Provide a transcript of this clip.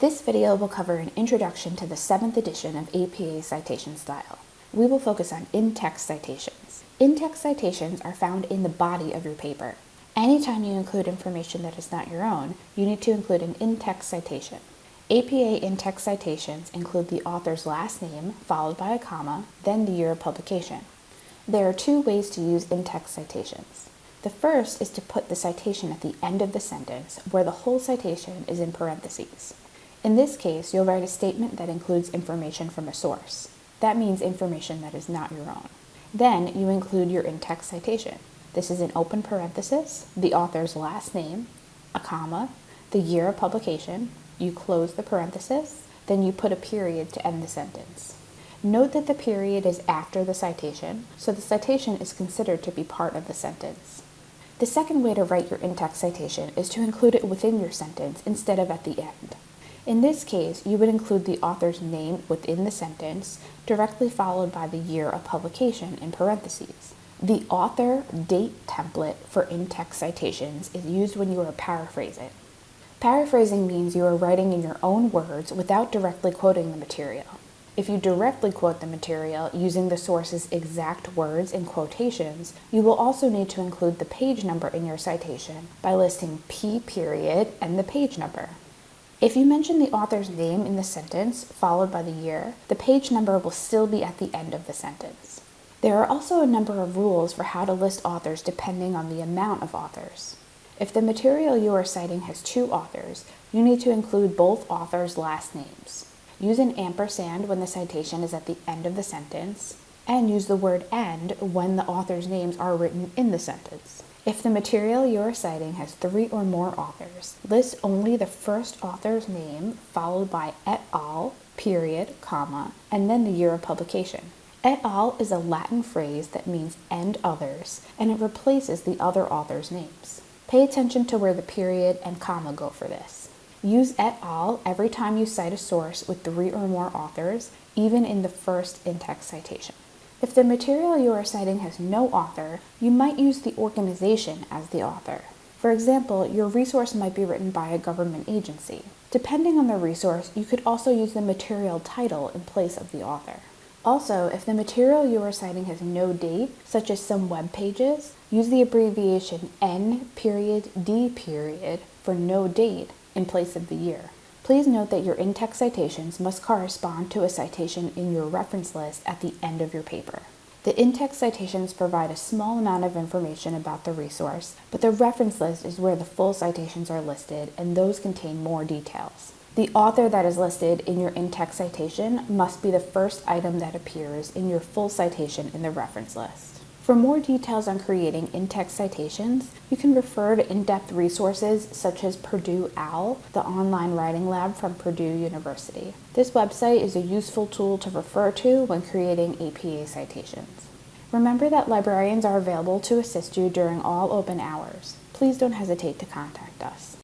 This video will cover an introduction to the 7th edition of APA citation style. We will focus on in-text citations. In-text citations are found in the body of your paper. Anytime you include information that is not your own, you need to include an in-text citation. APA in-text citations include the author's last name, followed by a comma, then the year of publication. There are two ways to use in-text citations. The first is to put the citation at the end of the sentence, where the whole citation is in parentheses. In this case, you'll write a statement that includes information from a source. That means information that is not your own. Then you include your in-text citation. This is an open parenthesis, the author's last name, a comma, the year of publication, you close the parenthesis, then you put a period to end the sentence. Note that the period is after the citation, so the citation is considered to be part of the sentence. The second way to write your in-text citation is to include it within your sentence instead of at the end. In this case, you would include the author's name within the sentence, directly followed by the year of publication in parentheses. The author date template for in-text citations is used when you are paraphrasing. Paraphrasing means you are writing in your own words without directly quoting the material. If you directly quote the material using the source's exact words in quotations, you will also need to include the page number in your citation by listing P period and the page number. If you mention the author's name in the sentence, followed by the year, the page number will still be at the end of the sentence. There are also a number of rules for how to list authors depending on the amount of authors. If the material you are citing has two authors, you need to include both authors' last names. Use an ampersand when the citation is at the end of the sentence, and use the word and when the author's names are written in the sentence. If the material you are citing has three or more authors, list only the first author's name followed by et al, period, comma, and then the year of publication. Et al is a Latin phrase that means and others, and it replaces the other author's names. Pay attention to where the period and comma go for this. Use et al every time you cite a source with three or more authors, even in the first in-text citation. If the material you are citing has no author, you might use the organization as the author. For example, your resource might be written by a government agency. Depending on the resource, you could also use the material title in place of the author. Also, if the material you are citing has no date, such as some web pages, use the abbreviation N period D period for no date in place of the year. Please note that your in-text citations must correspond to a citation in your reference list at the end of your paper. The in-text citations provide a small amount of information about the resource, but the reference list is where the full citations are listed and those contain more details. The author that is listed in your in-text citation must be the first item that appears in your full citation in the reference list. For more details on creating in-text citations, you can refer to in-depth resources such as Purdue OWL, the online writing lab from Purdue University. This website is a useful tool to refer to when creating APA citations. Remember that librarians are available to assist you during all open hours. Please don't hesitate to contact us.